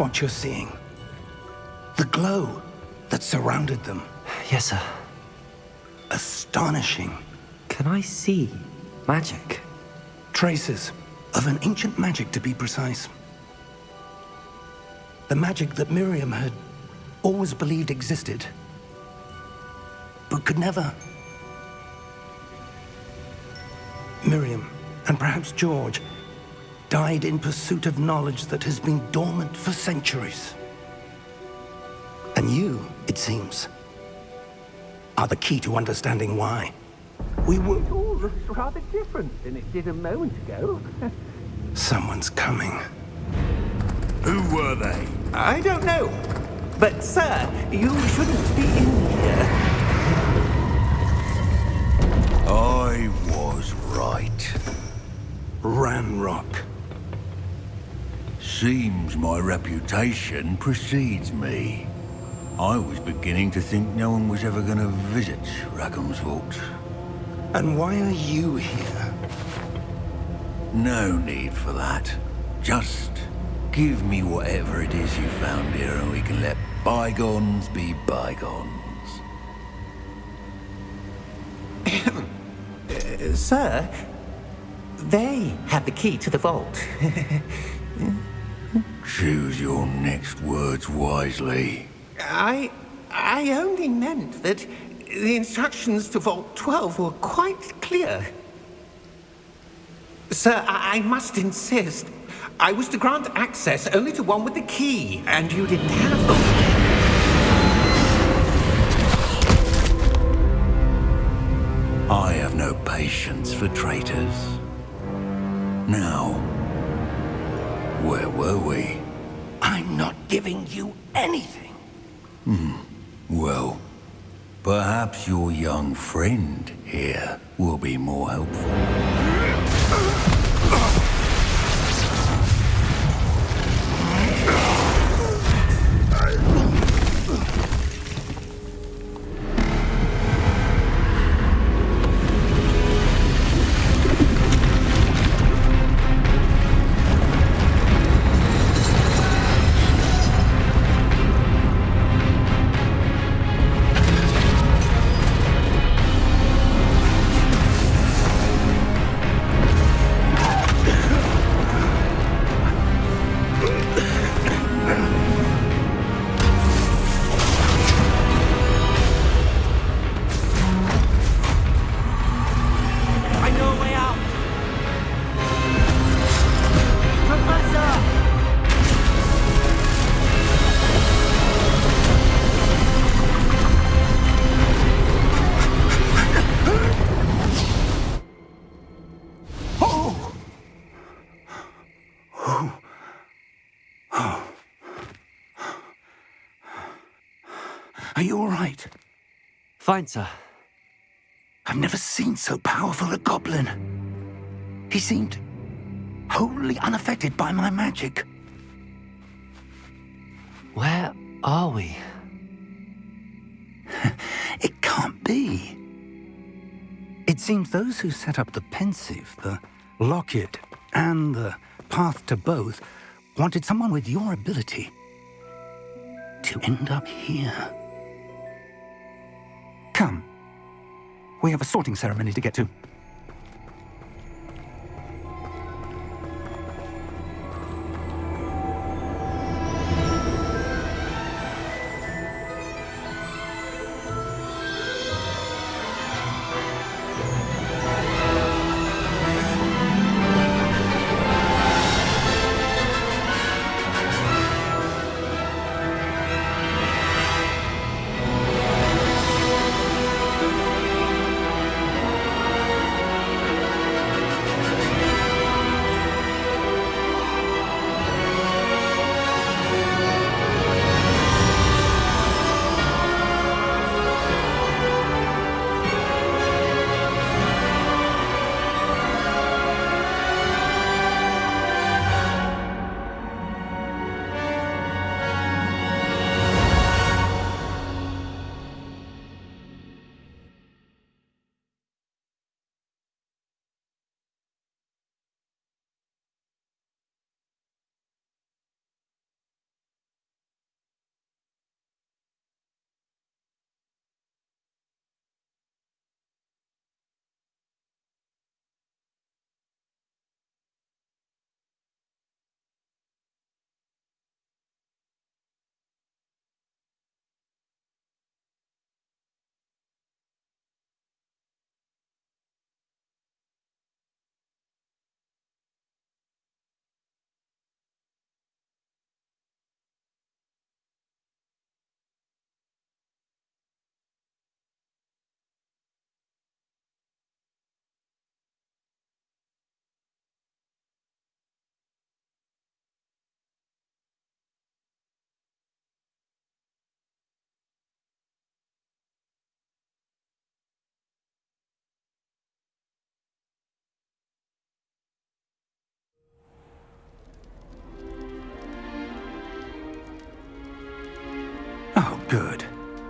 what you're seeing? The glow that surrounded them. Yes, sir. Astonishing. Can I see magic? Traces of an ancient magic, to be precise. The magic that Miriam had always believed existed, but could never. Miriam, and perhaps George, died in pursuit of knowledge that has been dormant for centuries. And you, it seems, are the key to understanding why. We were... It all looks rather different than it did a moment ago. Someone's coming. Who were they? I don't know. But, sir, you shouldn't be in here. I was right. Ranrock. Seems my reputation precedes me. I was beginning to think no one was ever going to visit Rackham's vault. And why are you here? No need for that. Just give me whatever it is you found here and we can let bygones be bygones. Uh, sir, they have the key to the vault. Choose your next words wisely. I... I only meant that the instructions to Vault 12 were quite clear. Sir, I, I must insist. I was to grant access only to one with the key, and you didn't have them. I have no patience for traitors. Now, where were we? I'm not giving you anything. Hmm. Well, perhaps your young friend here will be more helpful. Sir. I've never seen so powerful a goblin. He seemed wholly unaffected by my magic. Where are we? It can't be. It seems those who set up the Pensieve, the Lockett, and the Path to Both wanted someone with your ability to end up here. Come. We have a sorting ceremony to get to.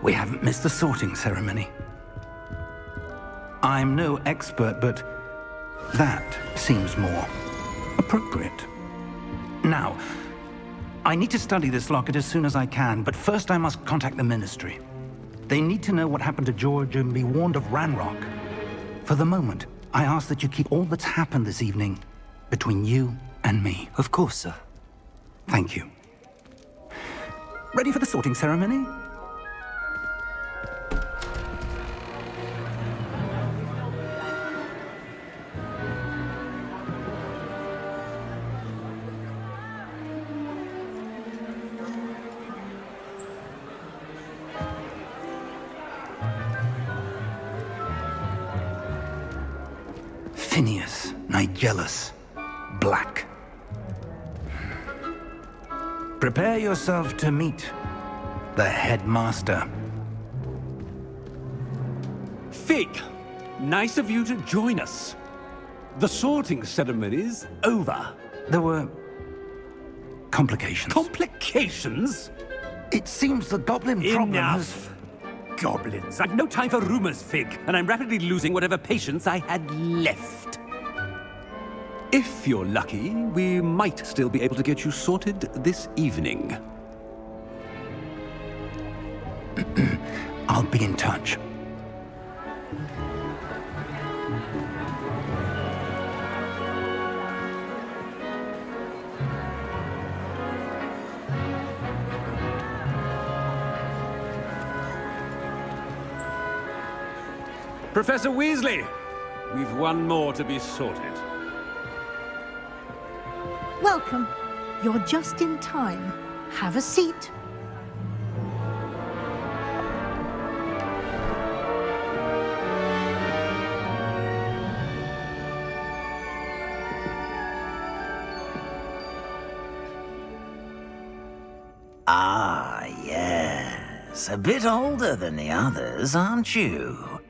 We haven't missed the sorting ceremony. I'm no expert, but that seems more appropriate. Now, I need to study this locket as soon as I can, but first I must contact the Ministry. They need to know what happened to George and be warned of Ranrock. For the moment, I ask that you keep all that's happened this evening between you and me. Of course, sir. Thank you. Ready for the sorting ceremony? Nigellus, Black. Prepare yourself to meet the headmaster. Fig, nice of you to join us. The sorting ceremony's over. There were complications. Complications? it seems the goblin problem. Enough. Goblins. I've no time for rumors, Fig, and I'm rapidly losing whatever patience I had left. If you're lucky, we might still be able to get you sorted this evening. I'll be in touch. Professor Weasley, we've one more to be sorted. Welcome. You're just in time. Have a seat. Ah, yes. A bit older than the others, aren't you?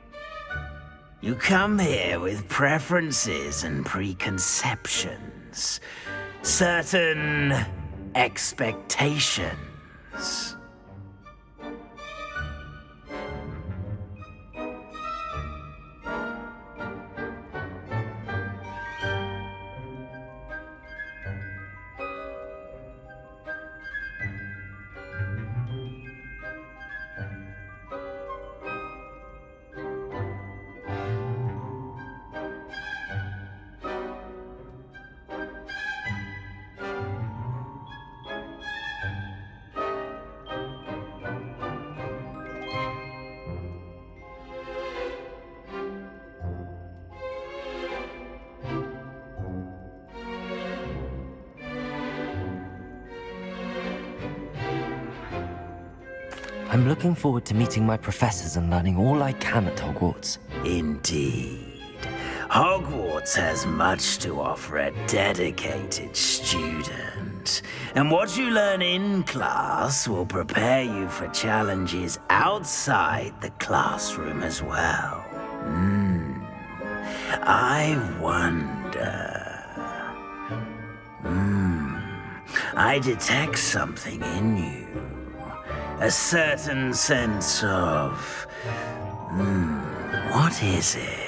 You come here with preferences and preconceptions. Certain expectations. I'm looking forward to meeting my professors and learning all I can at Hogwarts. Indeed. Hogwarts has much to offer a dedicated student. And what you learn in class will prepare you for challenges outside the classroom as well. Hmm. I wonder. Hmm. I detect something in you. A certain sense of. Hmm. What is it?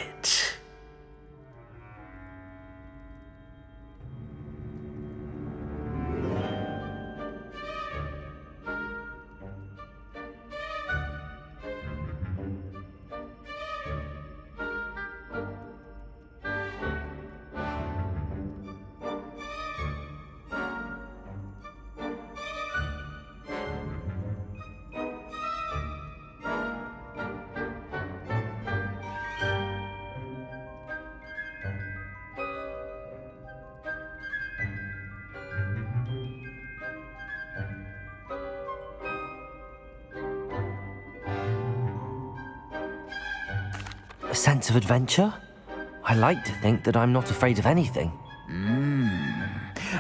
A sense of adventure? I like to think that I'm not afraid of anything. Hmm.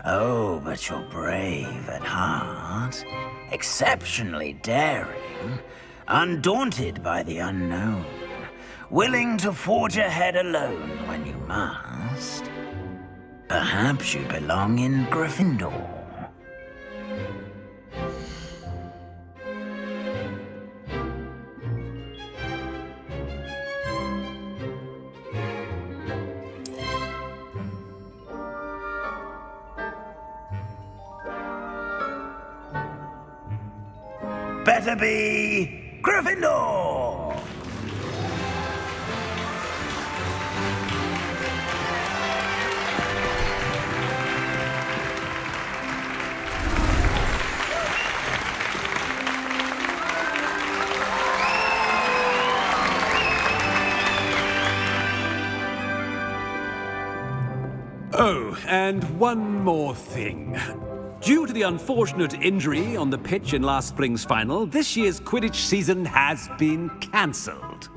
Oh, but you're brave at heart, exceptionally daring, undaunted by the unknown, willing to forge ahead alone when you must. Perhaps you belong in Gryffindor. Better be the unfortunate injury on the pitch in last spring's final, this year's Quidditch season has been cancelled.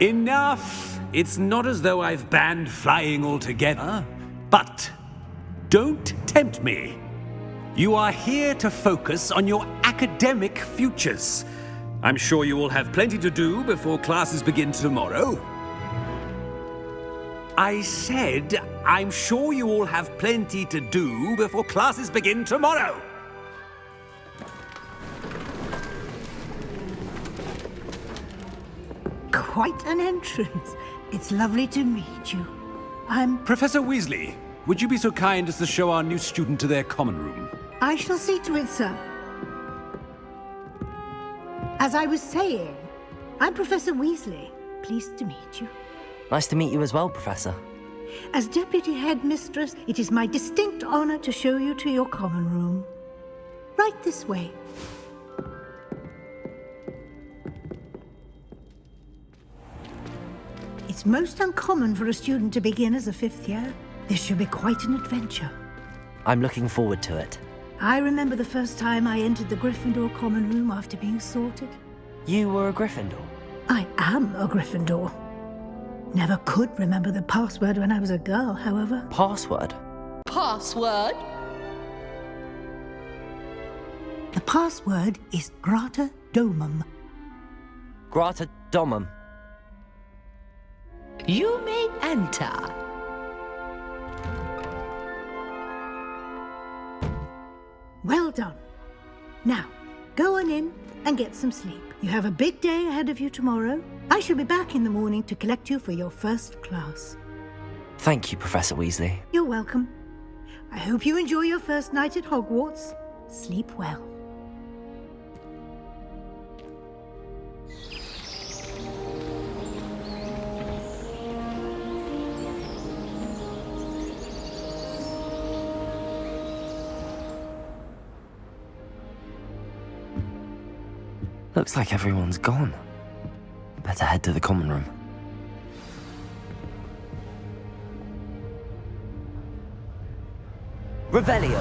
Enough! It's not as though I've banned flying altogether, but don't tempt me. You are here to focus on your academic futures. I'm sure you will have plenty to do before classes begin tomorrow. I said, I'm sure you all have plenty to do before classes begin tomorrow. Quite an entrance. It's lovely to meet you. I'm... Professor Weasley, would you be so kind as to show our new student to their common room? I shall see to it, sir. As I was saying, I'm Professor Weasley. Pleased to meet you. Nice to meet you as well, Professor. As Deputy Headmistress, it is my distinct honor to show you to your common room. Right this way. It's most uncommon for a student to begin as a fifth year. This should be quite an adventure. I'm looking forward to it. I remember the first time I entered the Gryffindor common room after being sorted. You were a Gryffindor? I am a Gryffindor. Never could remember the password when I was a girl, however. Password? Password? The password is Grata Domum. Grata Domum. You may enter. Well done. Now, go on in and get some sleep. You have a big day ahead of you tomorrow. I shall be back in the morning to collect you for your first class. Thank you, Professor Weasley. You're welcome. I hope you enjoy your first night at Hogwarts. Sleep well. Looks like everyone's gone. Better head to the common room. Revelio!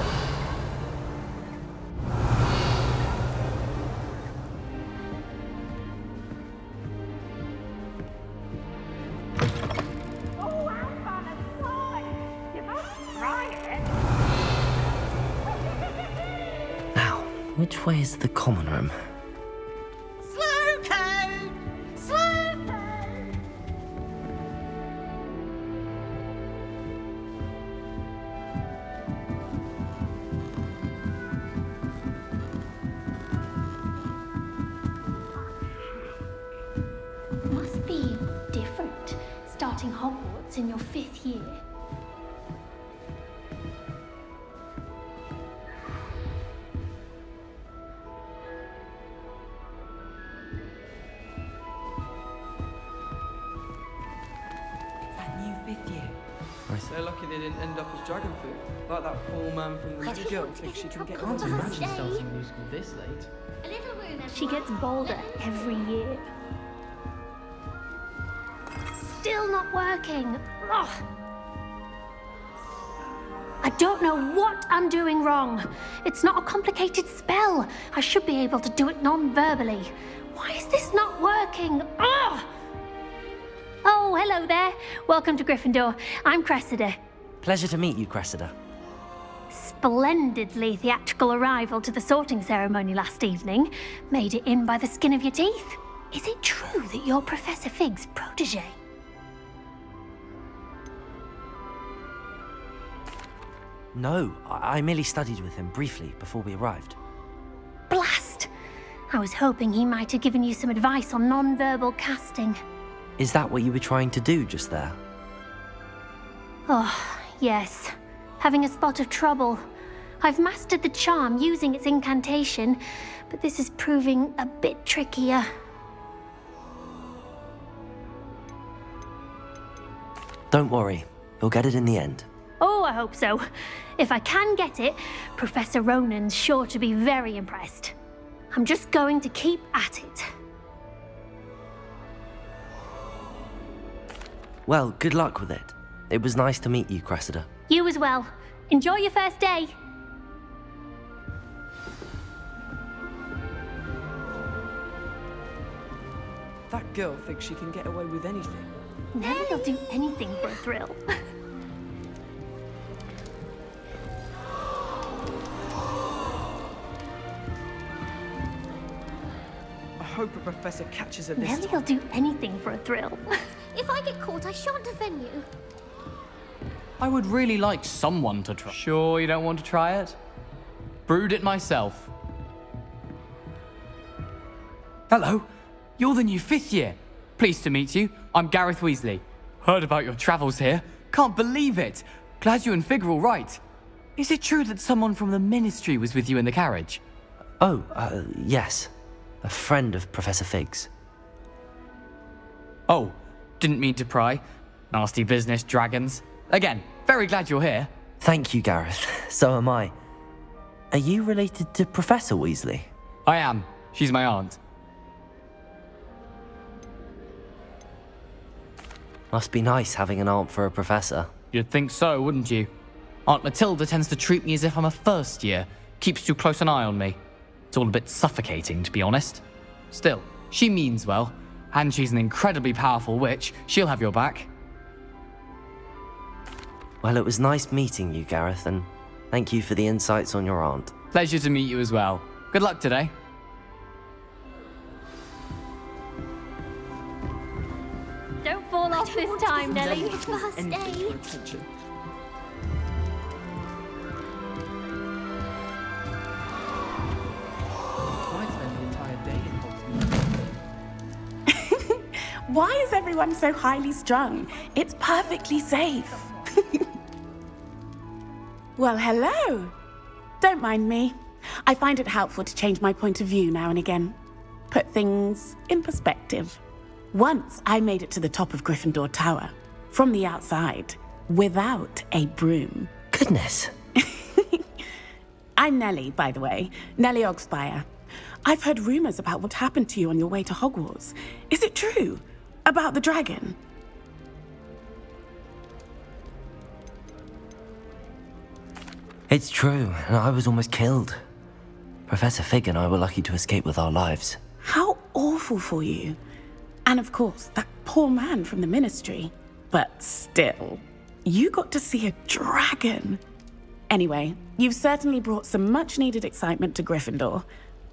Now, which way is the common room? From the But musical. he won't get in trouble Can't for her imagine stay. starting a musical this late. She gets bolder every year. Still not working. Ugh. I don't know what I'm doing wrong. It's not a complicated spell. I should be able to do it non-verbally. Why is this not working? Ugh. Oh, hello there. Welcome to Gryffindor. I'm Cressida. Pleasure to meet you, Cressida. Splendidly theatrical arrival to the sorting ceremony last evening. Made it in by the skin of your teeth. Is it true that you're Professor Fig's protege? No, I, I merely studied with him briefly before we arrived. Blast! I was hoping he might have given you some advice on non-verbal casting. Is that what you were trying to do just there? Oh, yes. Having a spot of trouble. I've mastered the charm using its incantation, but this is proving a bit trickier. Don't worry, you'll get it in the end. Oh, I hope so. If I can get it, Professor Ronen's sure to be very impressed. I'm just going to keep at it. Well, good luck with it. It was nice to meet you, Cressida. You as well. Enjoy your first day. That girl thinks she can get away with anything. Nellie will do anything for a thrill. I hope a professor catches her this Nellie time. will do anything for a thrill. If I get caught, I shan't offend you. I would really like someone to try. Sure you don't want to try it? Brewed it myself. Hello, you're the new fifth year. Pleased to meet you. I'm Gareth Weasley. Heard about your travels here. Can't believe it. Glad you and Fig are all right. Is it true that someone from the Ministry was with you in the carriage? Oh, uh, yes. A friend of Professor Fig's. Oh, didn't mean to pry. Nasty business, dragons. Again, very glad you're here. Thank you, Gareth. So am I. Are you related to Professor Weasley? I am. She's my aunt. Must be nice having an aunt for a professor. You'd think so, wouldn't you? Aunt Matilda tends to treat me as if I'm a first year, keeps too close an eye on me. It's all a bit suffocating, to be honest. Still, she means well, and she's an incredibly powerful witch. She'll have your back. Well, it was nice meeting you, Gareth, and thank you for the insights on your aunt. Pleasure to meet you as well. Good luck today. Don't fall off this time, Nellie. First Anything day. for attention. I spend the entire day. Why is everyone so highly strung? It's perfectly safe. well, hello. Don't mind me. I find it helpful to change my point of view now and again. Put things in perspective. Once I made it to the top of Gryffindor Tower, from the outside, without a broom. Goodness. I'm Nellie, by the way. Nellie Oggspire. I've heard rumors about what happened to you on your way to Hogwarts. Is it true? About the dragon? It's true, and I was almost killed. Professor Fig and I were lucky to escape with our lives. How awful for you. And of course, that poor man from the ministry. But still, you got to see a dragon. Anyway, you've certainly brought some much needed excitement to Gryffindor.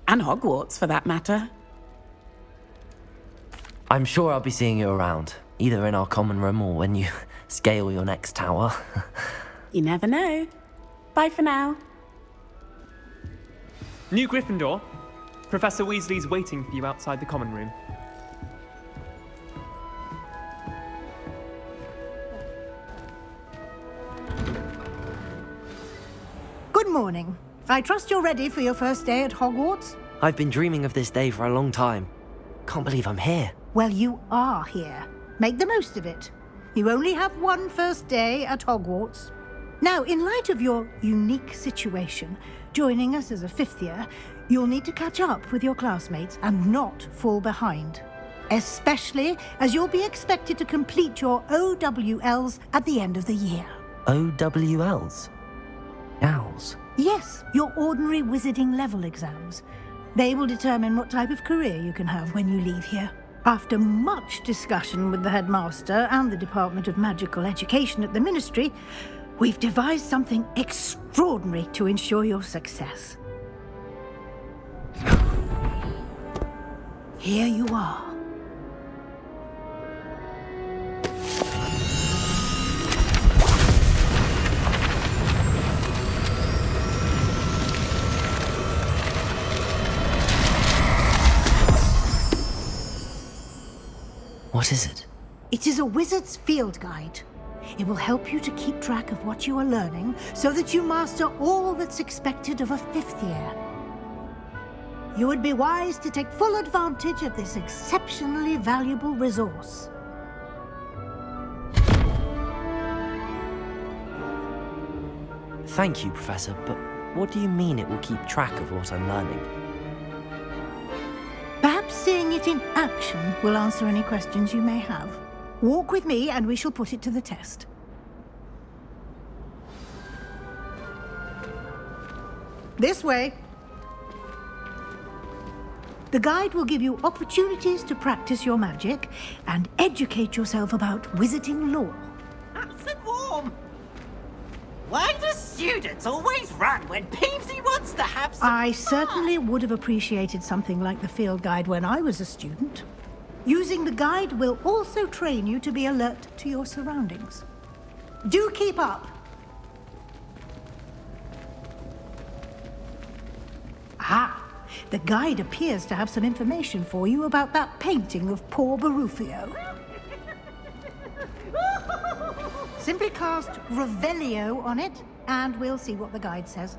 And Hogwarts, for that matter. I'm sure I'll be seeing you around, either in our common room or when you scale your next tower. You never know. Bye for now. New Gryffindor. Professor Weasley's waiting for you outside the common room. Good morning. I trust you're ready for your first day at Hogwarts? I've been dreaming of this day for a long time. Can't believe I'm here. Well, you are here. Make the most of it. You only have one first day at Hogwarts. Now, in light of your unique situation, joining us as a fifth year, you'll need to catch up with your classmates and not fall behind. Especially as you'll be expected to complete your OWLs at the end of the year. OWLs? Owls? Yes, your ordinary wizarding level exams. They will determine what type of career you can have when you leave here. After much discussion with the headmaster and the Department of Magical Education at the Ministry, we've devised something extraordinary to ensure your success. Here you are. What is it? It is a wizard's field guide. It will help you to keep track of what you are learning so that you master all that's expected of a fifth year. You would be wise to take full advantage of this exceptionally valuable resource. Thank you, Professor, but what do you mean it will keep track of what I'm learning? Perhaps seeing it in action will answer any questions you may have. Walk with me and we shall put it to the test. This way. The guide will give you opportunities to practice your magic and educate yourself about wizarding lore. Nice and warm. Why do students always run when Peevesy wants to have some I fun? certainly would have appreciated something like the field guide when I was a student. Using the guide will also train you to be alert to your surroundings. Do keep up. Ah, the guide appears to have some information for you about that painting of poor Barufio. Simply cast Revelio on it, and we'll see what the guide says.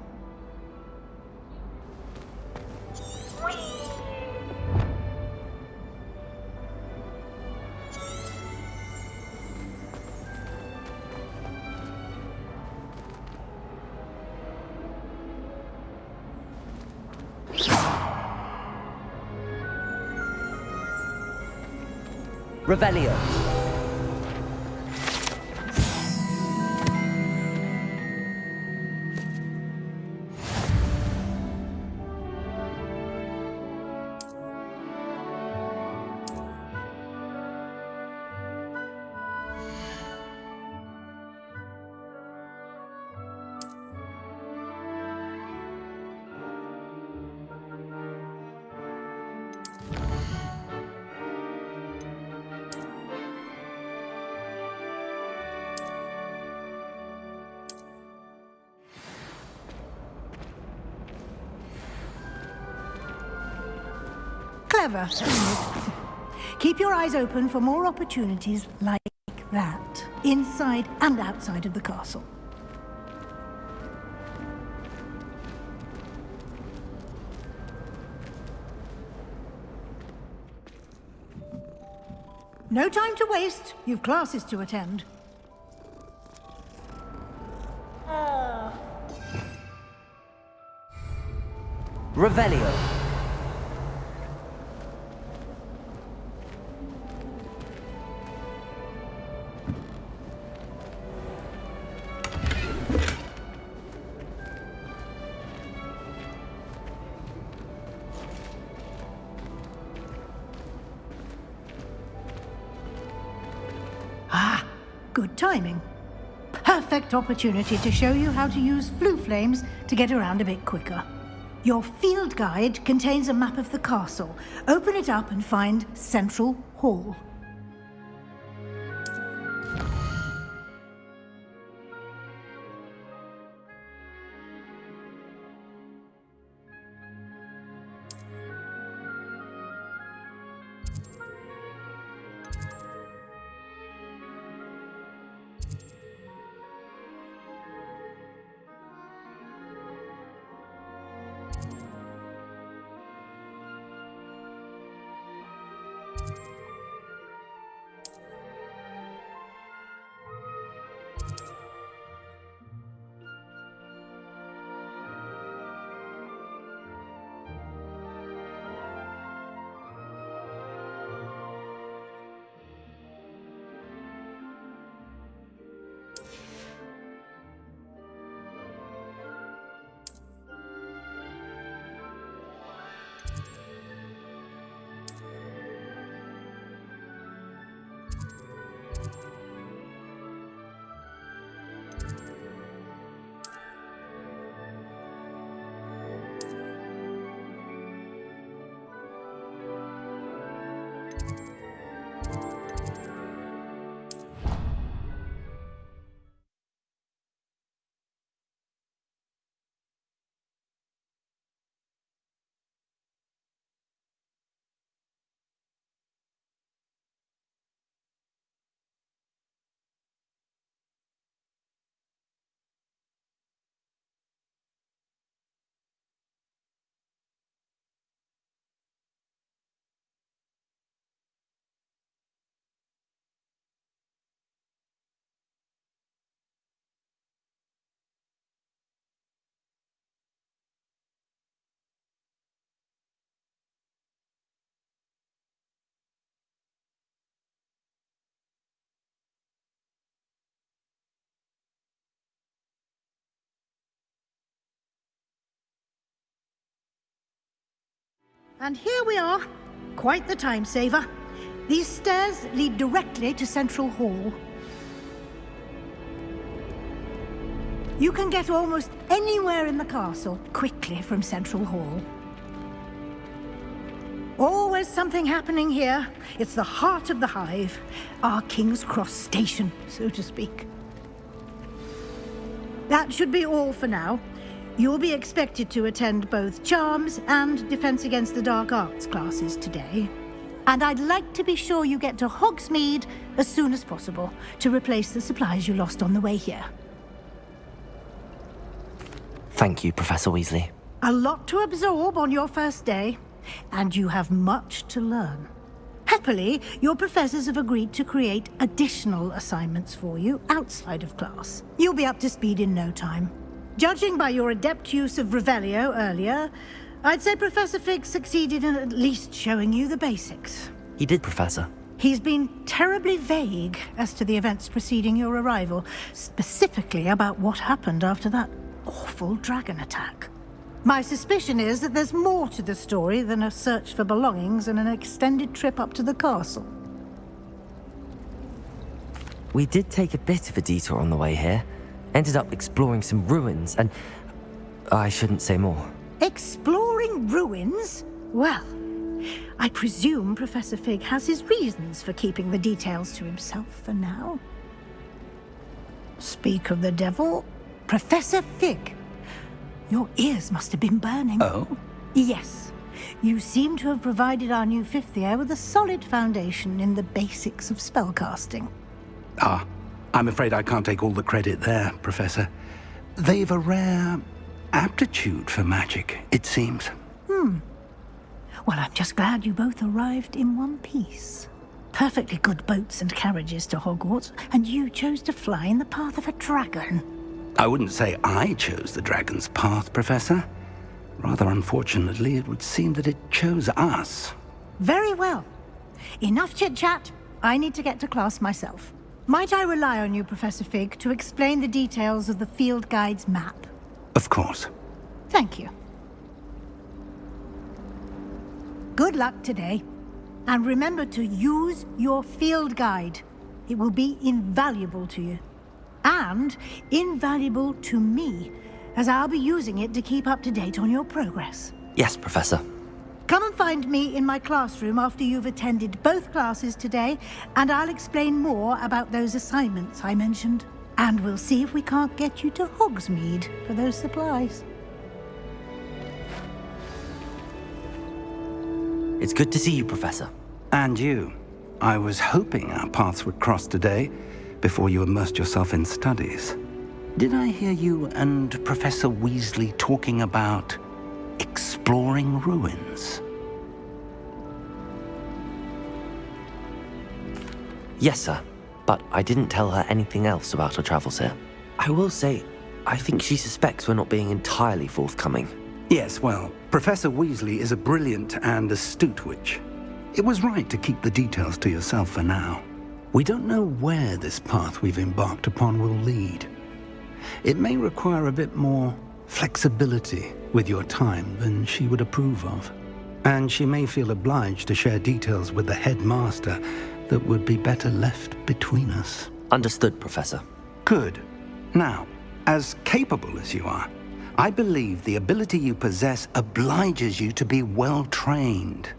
Revelio. Clever. Keep your eyes open for more opportunities like that, inside and outside of the castle. No time to waste. You've classes to attend. Revelio. Perfect opportunity to show you how to use Floo flames to get around a bit quicker. Your field guide contains a map of the castle. Open it up and find Central Hall. And here we are. Quite the time saver. These stairs lead directly to Central Hall. You can get almost anywhere in the castle quickly from Central Hall. Always something happening here. It's the heart of the hive. Our King's Cross station, so to speak. That should be all for now. You'll be expected to attend both Charms and Defense Against the Dark Arts classes today. And I'd like to be sure you get to Hogsmeade as soon as possible to replace the supplies you lost on the way here. Thank you, Professor Weasley. A lot to absorb on your first day, and you have much to learn. Happily, your professors have agreed to create additional assignments for you outside of class. You'll be up to speed in no time. Judging by your adept use of Revelio earlier, I'd say Professor Fig succeeded in at least showing you the basics. He did, Professor. He's been terribly vague as to the events preceding your arrival, specifically about what happened after that awful dragon attack. My suspicion is that there's more to the story than a search for belongings and an extended trip up to the castle. We did take a bit of a detour on the way here. Ended up exploring some ruins and... I shouldn't say more. Exploring ruins? Well, I presume Professor Fig has his reasons for keeping the details to himself for now. Speak of the devil, Professor Fig. Your ears must have been burning. Oh? Yes. You seem to have provided our new fifth year with a solid foundation in the basics of spellcasting. Ah, I'm afraid I can't take all the credit there, Professor. They've a rare aptitude for magic, it seems. Hmm. Well, I'm just glad you both arrived in one piece. Perfectly good boats and carriages to Hogwarts, and you chose to fly in the path of a dragon. I wouldn't say I chose the dragon's path, Professor. Rather unfortunately, it would seem that it chose us. Very well. Enough chit-chat. I need to get to class myself. Might I rely on you, Professor Fig, to explain the details of the field guide's map? Of course. Thank you. Good luck today. And remember to use your field guide. It will be invaluable to you. And invaluable to me, as I'll be using it to keep up to date on your progress. Yes, Professor. Come and find me in my classroom after you've attended both classes today, and I'll explain more about those assignments I mentioned. And we'll see if we can't get you to Hogsmeade for those supplies. It's good to see you, Professor. And you. I was hoping our paths would cross today, before you immersed yourself in studies. Did I hear you and Professor Weasley talking about exploring ruins? Yes, sir. But I didn't tell her anything else about her travels here. I will say, I think she suspects we're not being entirely forthcoming. Yes, well, Professor Weasley is a brilliant and astute witch. It was right to keep the details to yourself for now. We don't know where this path we've embarked upon will lead. It may require a bit more flexibility with your time than she would approve of. And she may feel obliged to share details with the headmaster that would be better left between us. Understood, Professor. Good. Now, as capable as you are, I believe the ability you possess obliges you to be well trained.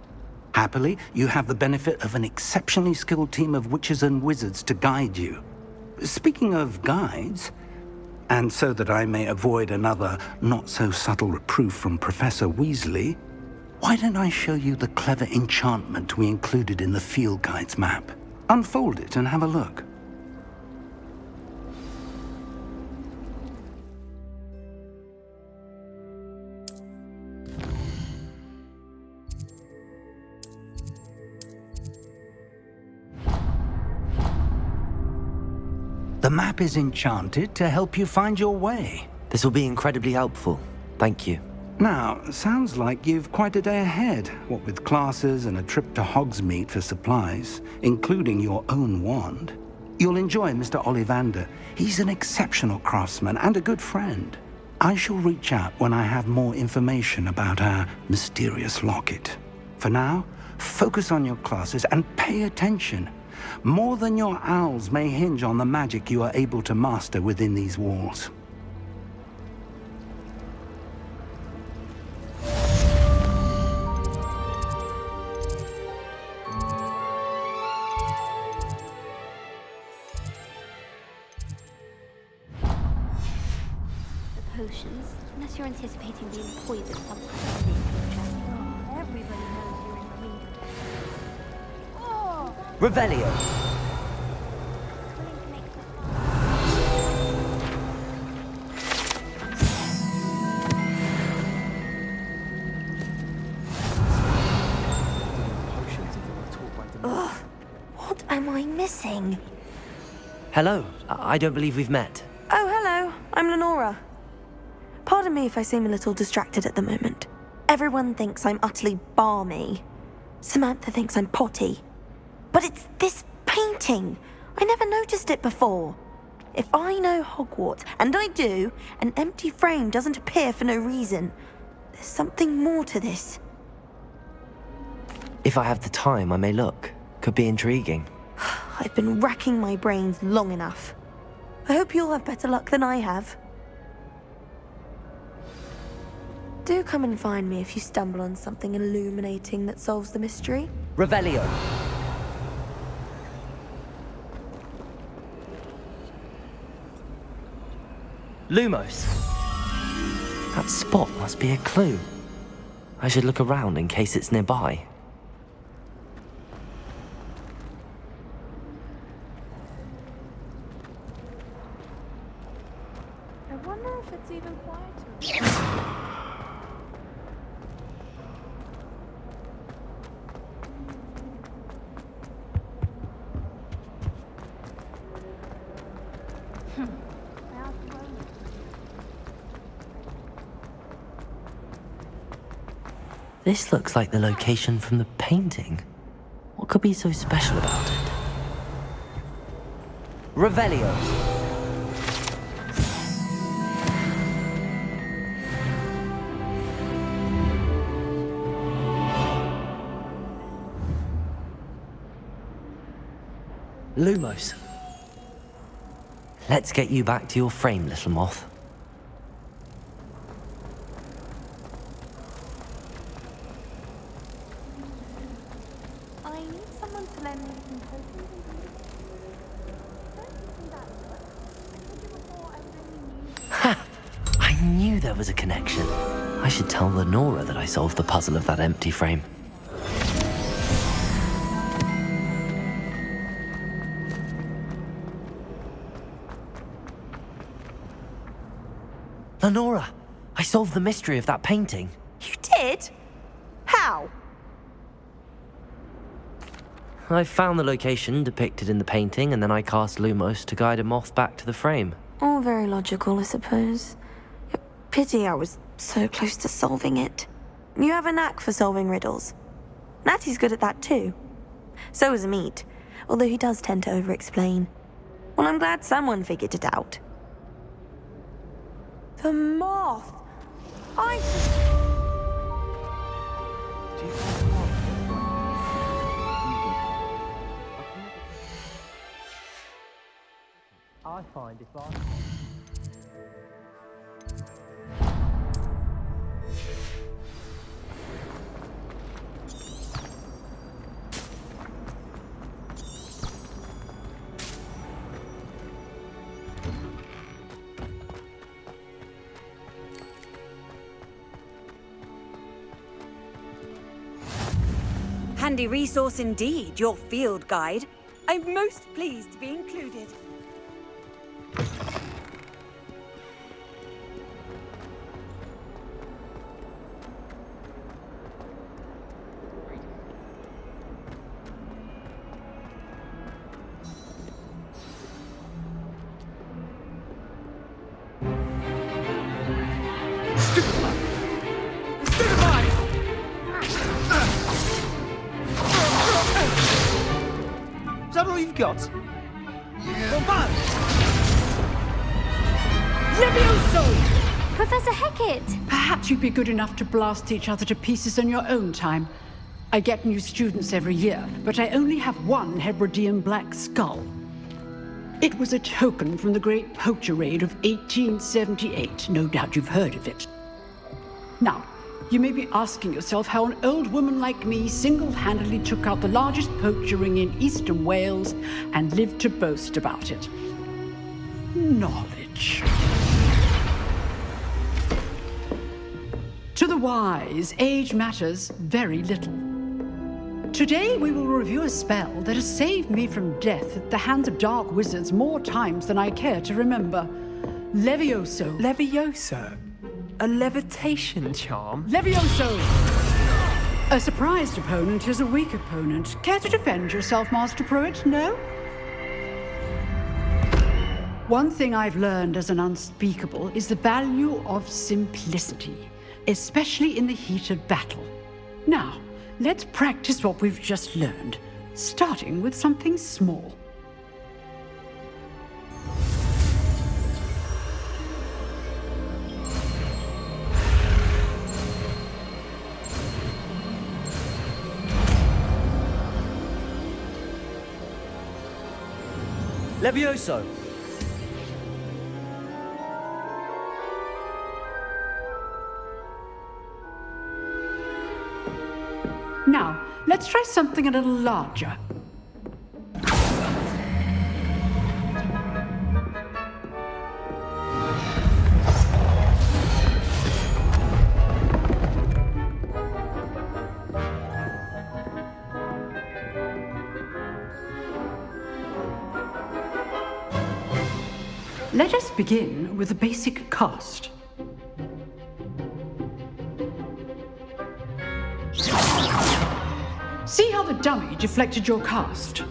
Happily, you have the benefit of an exceptionally skilled team of witches and wizards to guide you. Speaking of guides, and so that I may avoid another not-so-subtle reproof from Professor Weasley, why don't I show you the clever enchantment we included in the field guide's map? Unfold it and have a look. The map is enchanted to help you find your way. This will be incredibly helpful. Thank you. Now, sounds like you've quite a day ahead, what with classes and a trip to Hogsmeade for supplies, including your own wand. You'll enjoy Mr. Ollivander. He's an exceptional craftsman and a good friend. I shall reach out when I have more information about our mysterious locket. For now, focus on your classes and pay attention. More than your owls may hinge on the magic you are able to master within these walls. I don't believe we've met. Oh, hello. I'm Lenora. Pardon me if I seem a little distracted at the moment. Everyone thinks I'm utterly balmy. Samantha thinks I'm potty. But it's this painting. I never noticed it before. If I know Hogwarts, and I do, an empty frame doesn't appear for no reason. There's something more to this. If I have the time, I may look. Could be intriguing. I've been racking my brains long enough. I hope you'll have better luck than I have. Do come and find me if you stumble on something illuminating that solves the mystery. Revelio. Lumos. That spot must be a clue. I should look around in case it's nearby. Wonder if it's even quieter. Hmm. This looks like the location from the painting. What could be so special about it? Revelio. Lumos. Let's get you back to your frame, little moth. I need someone to lend me some potions I knew there was a connection. I should tell Lenora that I solved the puzzle of that empty frame. Solved the mystery of that painting. You did? How? I found the location depicted in the painting, and then I cast Lumos to guide a moth back to the frame. All very logical, I suppose. Pity I was so close to solving it. You have a knack for solving riddles. Natty's good at that too. So is Amit, although he does tend to over-explain. Well, I'm glad someone figured it out. The moth! I... I find if I... Handy resource indeed, your field guide. I'm most pleased to be included. Good enough to blast each other to pieces in your own time. I get new students every year, but I only have one Hebridean black skull. It was a token from the Great Poacher Raid of 1878. No doubt you've heard of it. Now, you may be asking yourself how an old woman like me single-handedly took out the largest poacher ring in eastern Wales and lived to boast about it. Knowledge. To the wise, age matters very little. Today we will review a spell that has saved me from death at the hands of dark wizards more times than I care to remember. Levioso. Levioso? A levitation charm? Levioso! A surprised opponent is a weak opponent. Care to defend yourself, Master Prewett? No? One thing I've learned as an unspeakable is the value of simplicity, especially in the heat of battle. Now, let's practice what we've just learned, starting with something small. Levioso! Let's try something a little larger. Let us begin with the basic cast. See how the dummy deflected your cast?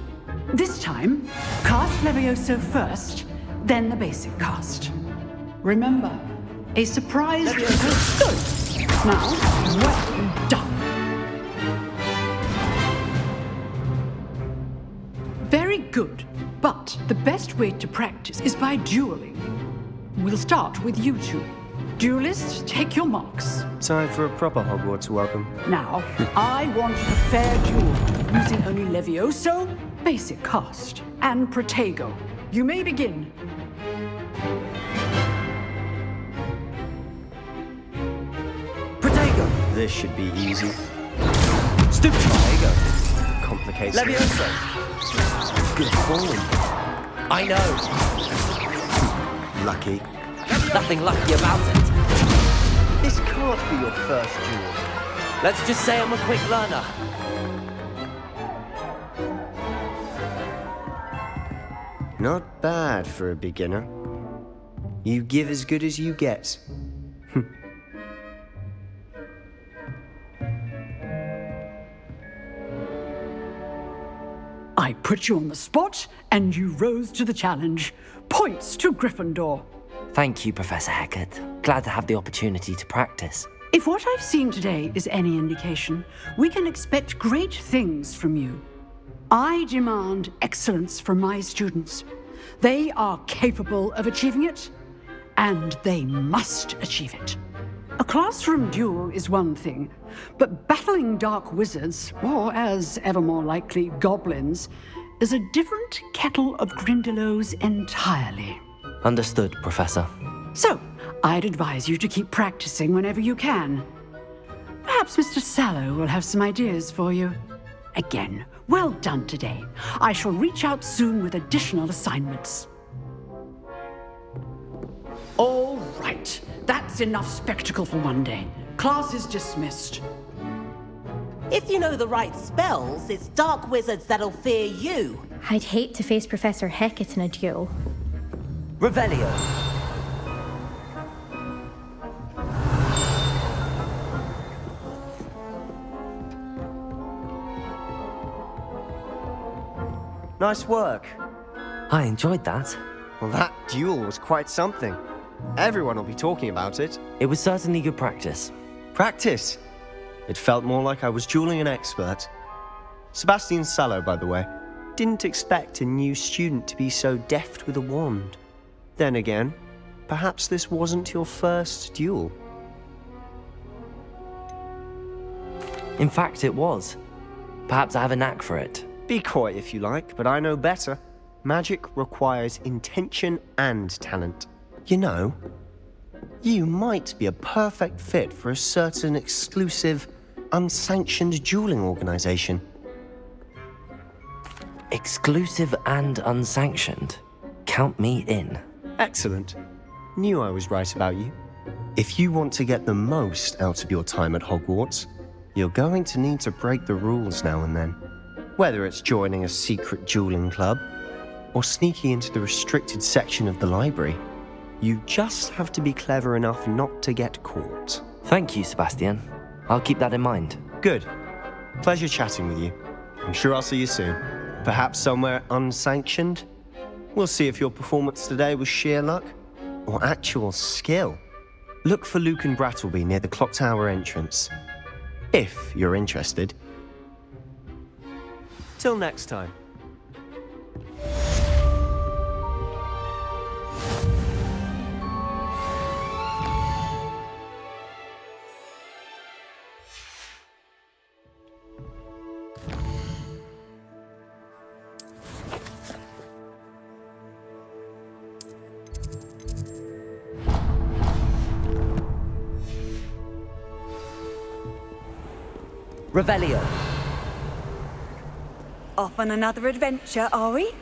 This time, cast Levioso first, then the basic cast. Remember, a surprise... Good! Now, well done. Very good, but the best way to practice is by dueling. We'll start with you two. Duelists, take your marks. Time for a proper Hogwarts welcome. Now, I want a fair duel, using only Levioso, basic cast, and Protego. You may begin. Protego! This should be easy. Stupid Protego. Complicated. Levioso! Good form. I know. Lucky. Nothing lucky about it. This can't be your first duel. Let's just say I'm a quick learner. Not bad for a beginner. You give as good as you get. I put you on the spot, and you rose to the challenge. Points to Gryffindor. Thank you, Professor Hecat. Glad to have the opportunity to practice. If what I've seen today is any indication, we can expect great things from you. I demand excellence from my students. They are capable of achieving it, and they must achieve it. A classroom duel is one thing, but battling dark wizards, or as ever more likely, goblins, is a different kettle of Grindylows entirely. Understood, Professor. So, I'd advise you to keep practicing whenever you can. Perhaps Mr. Sallow will have some ideas for you. Again, well done today. I shall reach out soon with additional assignments. All right, that's enough spectacle for one day. Class is dismissed. If you know the right spells, it's dark wizards that'll fear you. I'd hate to face Professor Hecat in a duel. Revelio. Nice work. I enjoyed that. Well, that duel was quite something. Everyone will be talking about it. It was certainly good practice. Practice? It felt more like I was dueling an expert. Sebastian Sallow, by the way. Didn't expect a new student to be so deft with a wand. Then again, perhaps this wasn't your first duel. In fact, it was. Perhaps I have a knack for it. Be coy if you like, but I know better. Magic requires intention and talent. You know, you might be a perfect fit for a certain exclusive, unsanctioned dueling organization. Exclusive and unsanctioned. Count me in. Excellent. Knew I was right about you. If you want to get the most out of your time at Hogwarts, you're going to need to break the rules now and then. Whether it's joining a secret dueling club, or sneaking into the restricted section of the library, you just have to be clever enough not to get caught. Thank you, Sebastian. I'll keep that in mind. Good. Pleasure chatting with you. I'm sure I'll see you soon. Perhaps somewhere unsanctioned? We'll see if your performance today was sheer luck or actual skill. Look for Lucan Brattleby near the clock tower entrance. If you're interested. Till next time. Revelio. Off on another adventure, are we?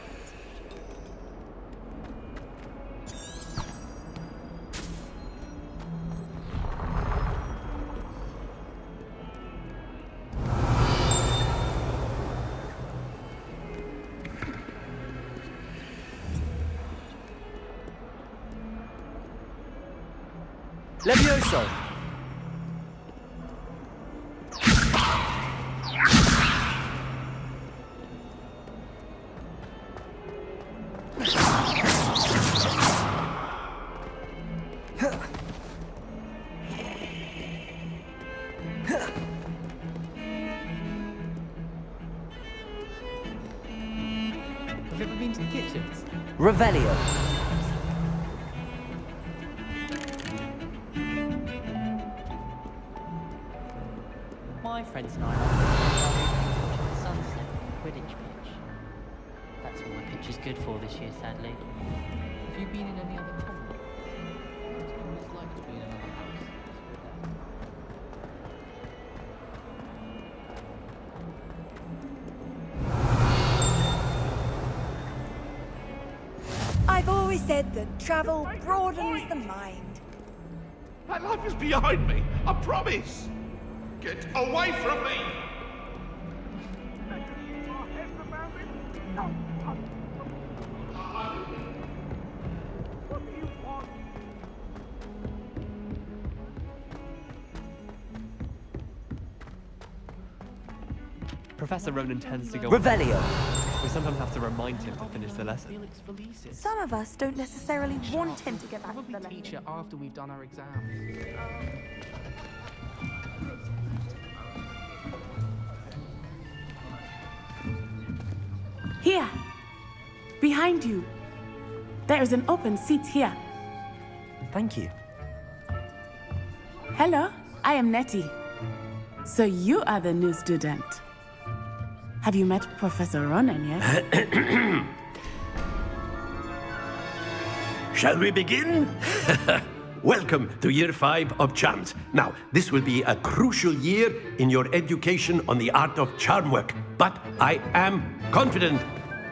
Revelio. My friends and I the sunset Quidditch pitch. That's all my pitch is good for this year, sadly. Have you been in any other said that travel broadens the mind. My life is behind me. I promise. Get away from me. Professor Ronen tends to go. Revelio. We sometimes have to remind him to finish the lesson. Some of us don't necessarily want him to get back to the lesson. Teacher after we've done our exams. Here. Behind you. There is an open seat here. Thank you. Hello, I am Nettie. So you are the new student. Have you met Professor Ronen yet? Shall we begin? Welcome to year five of charms. Now, this will be a crucial year in your education on the art of charm work, but I am confident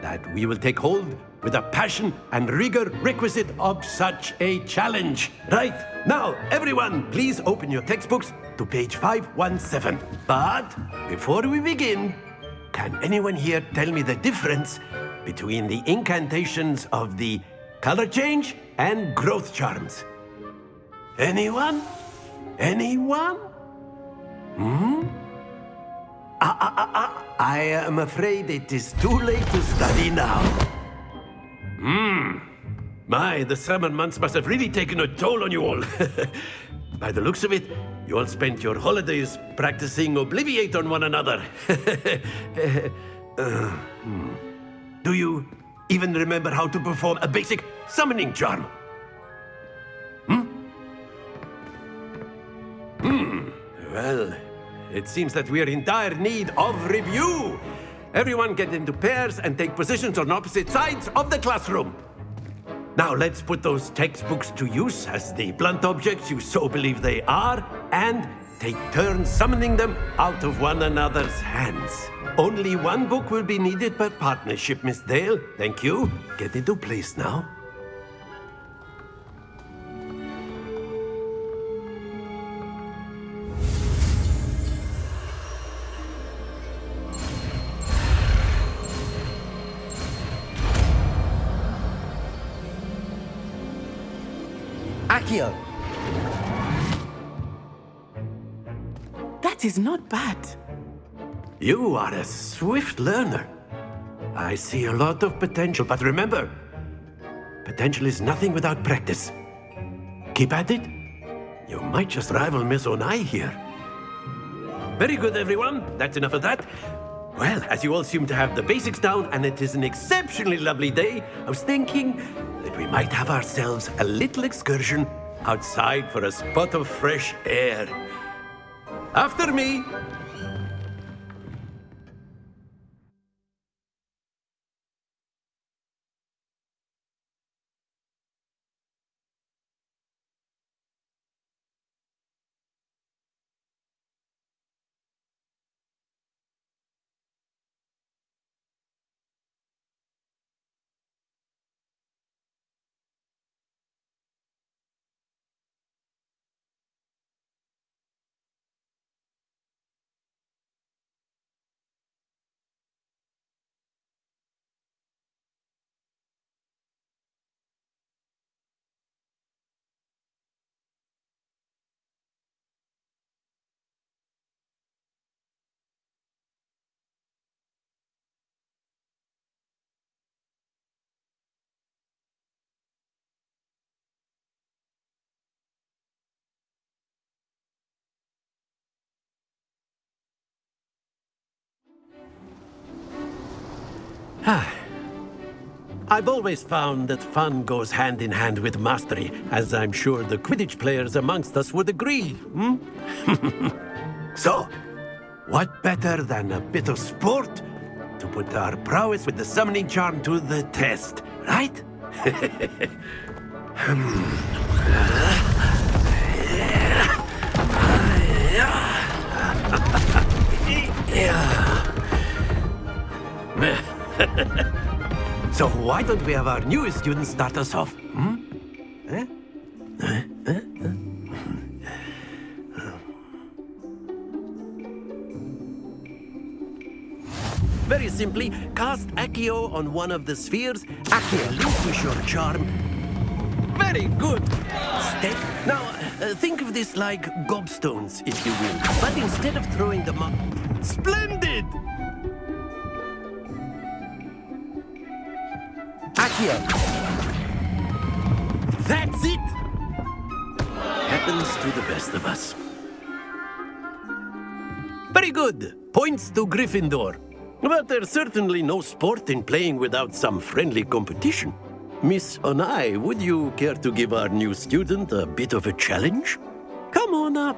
that we will take hold with the passion and rigor requisite of such a challenge. Right, now, everyone, please open your textbooks to page 517. But before we begin, can anyone here tell me the difference between the incantations of the color change and growth charms? Anyone? Anyone? Hmm? Ah, ah, ah, ah. I am afraid it is too late to study now. Hmm. My, the summer months must have really taken a toll on you all. By the looks of it, you all spent your holidays practicing Obliviate on one another. Uh, hmm. Do you even remember how to perform a basic summoning charm? Hmm? Hmm. Well, it seems that we are in dire need of review. Everyone get into pairs and take positions on opposite sides of the classroom. Now let's put those textbooks to use as the blunt objects you so believe they are, and take turns summoning them out of one another's hands. Only one book will be needed per partnership, Miss Dale. Thank you. Get into place now. Accio! Is not bad. You are a swift learner. I see a lot of potential, but remember, potential is nothing without practice. Keep at it. You might just rival Miss Onai here. Very good, everyone. That's enough of that. Well, as you all seem to have the basics down, and it is an exceptionally lovely day, I was thinking that we might have ourselves a little excursion outside for a spot of fresh air. After me! I've always found that fun goes hand in hand with mastery, as I'm sure the Quidditch players amongst us would agree, hmm? so, what better than a bit of sport to put our prowess with the summoning charm to the test, right? so why don't we have our newest student start us off? Hmm? Eh? Eh? Eh? Very simply, cast Accio on one of the spheres. Accio, relinquish your charm. Very good. Stay. Now, uh, think of this like gobstones, if you will. But instead of throwing them up... Splendid! Accio. That's it! Happens to the best of us. Very good. Points to Gryffindor. But there's certainly no sport in playing without some friendly competition. Miss Onai, would you care to give our new student a bit of a challenge? Come on up.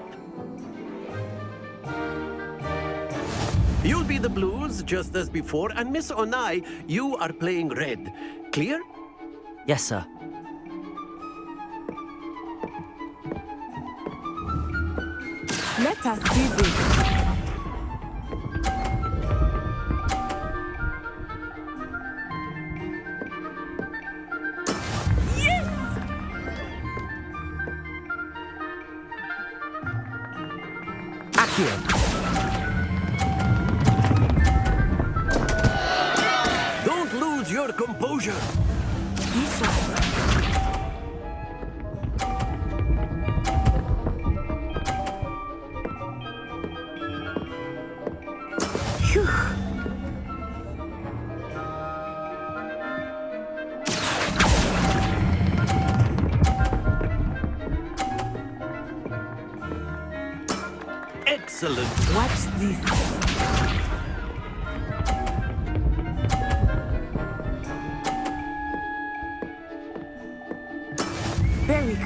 You'll be the blues, just as before, and Miss Onai, you are playing red. Clear? Yes, sir. Let us do this. Accio! Your composure. Phew. Excellent. Watch this.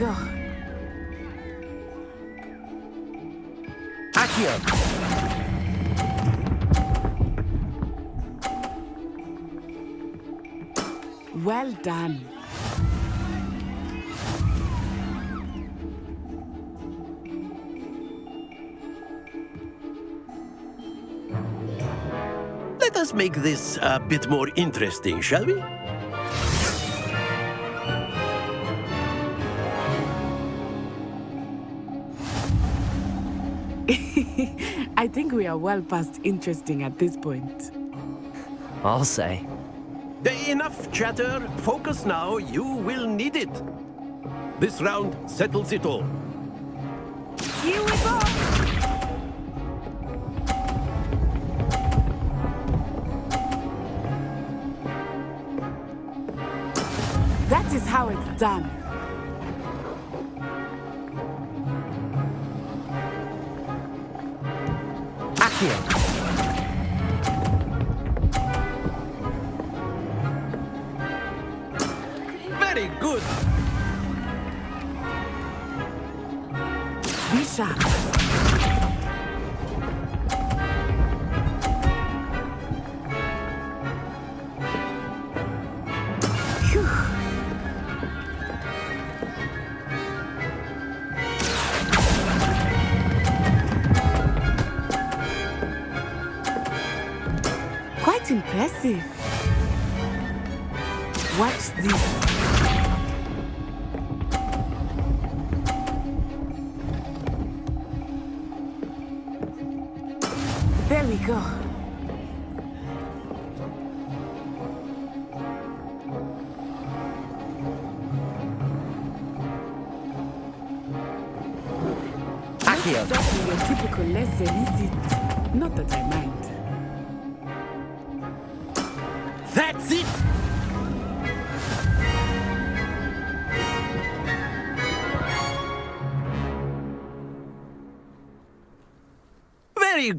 D'accord. Well done. Let us make this a bit more interesting, shall we? Are well past interesting at this point. I'll say. Enough chatter. Focus now. You will need it. This round settles it all. Here we go! Quite impressive. Watch this. There we go. Accio. Exactly your typical lesson, is it? Not that I mind.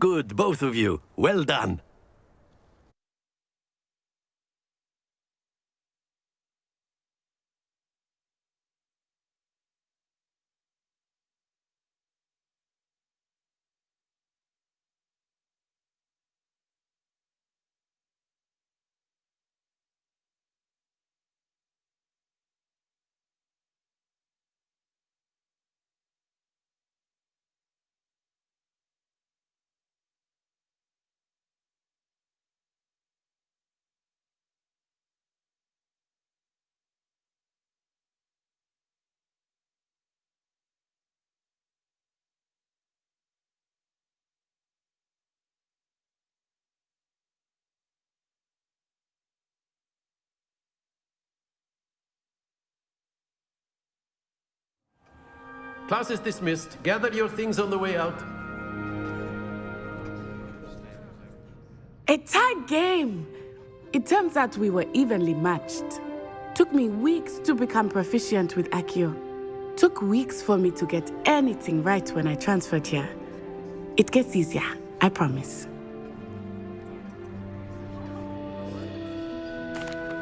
Good, both of you. Well done. Class is dismissed. Gather your things on the way out. A tight game. It turns out we were evenly matched. Took me weeks to become proficient with Accio. Took weeks for me to get anything right when I transferred here. It gets easier, I promise.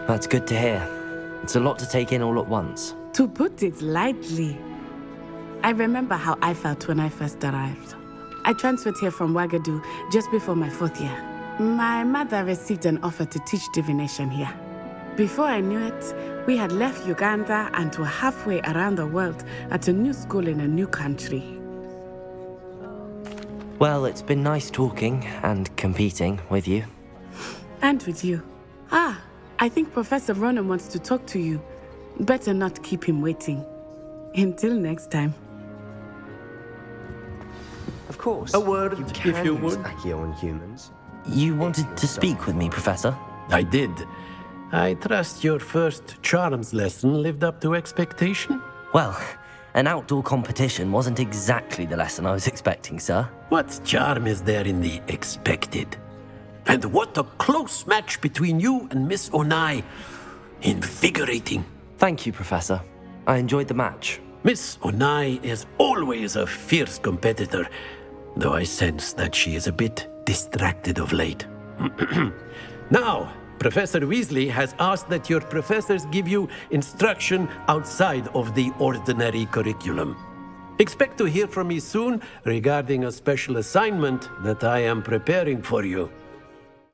That's good to hear. It's a lot to take in all at once. To put it lightly, I remember how I felt when I first arrived. I transferred here from Wagadu just before my fourth year. My mother received an offer to teach divination here. Before I knew it, we had left Uganda and were halfway around the world at a new school in a new country. Well, it's been nice talking and competing with you. And with you. Ah, I think Professor Ronen wants to talk to you. Better not keep him waiting. Until next time. Of course. A word, you if you would. Accio on humans. You wanted to speak with me, Professor? I did. I trust your first charms lesson lived up to expectation. Well, an outdoor competition wasn't exactly the lesson I was expecting, sir. What charm is there in the expected? And what a close match between you and Miss Onai. Invigorating. Thank you, Professor. I enjoyed the match. Miss Onai is always a fierce competitor, though I sense that she is a bit distracted of late. now, Professor Weasley has asked that your professors give you instruction outside of the ordinary curriculum. Expect to hear from me soon regarding a special assignment that I am preparing for you.